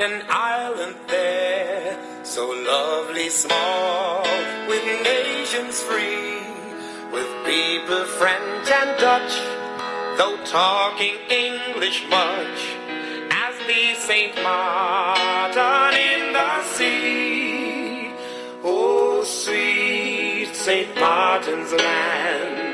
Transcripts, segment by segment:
an island there, so lovely small, with nations free, with people French and Dutch, though talking English much, as the Saint Martin in the sea. Oh, sweet Saint Martin's land,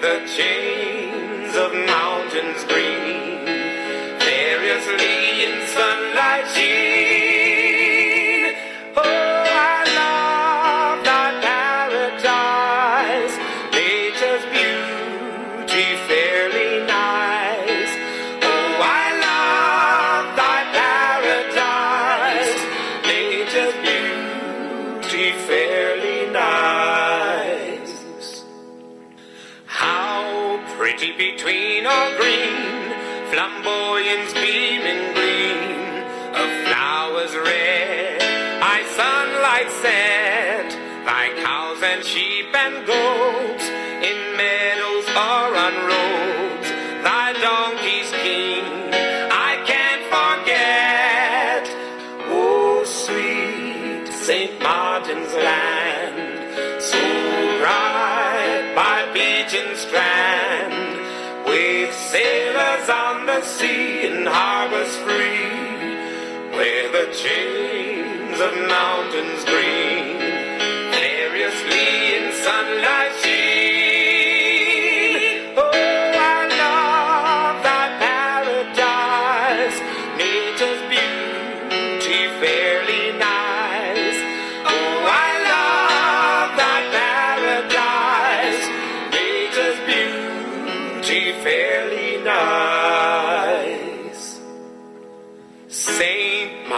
the chains of mountains green variously in sunlight sheen. Between all green, flamboyance beaming green, of flowers red, I sunlight set, thy cows and sheep and goats, in meadows or on roads, thy donkeys king, I can't forget. Oh, sweet St. Martin's land, sailors on the sea and harbors free, where the chains of mountains green variously in sunlight sheen. Oh, I love thy paradise, nature's beauty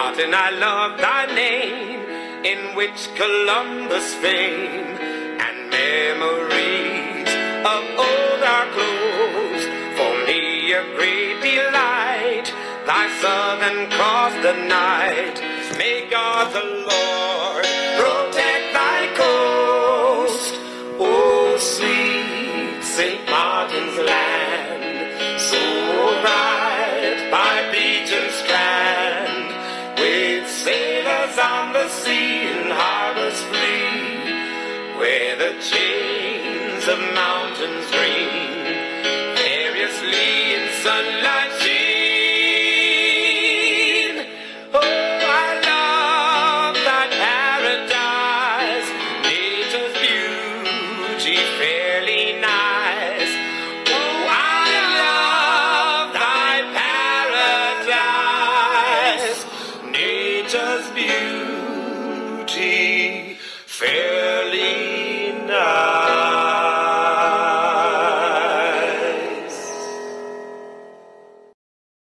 Martin, I love thy name, in which Columbus fame and memories of old are close. For me a great delight, thy southern cross the night. May God the Lord the sea and harbors free, where the chains of mountains green variously in sunlight sheen. Oh, I love that paradise, nature's beauty fairly nice. Oh, I love paradise, nature's beauty fairly nice.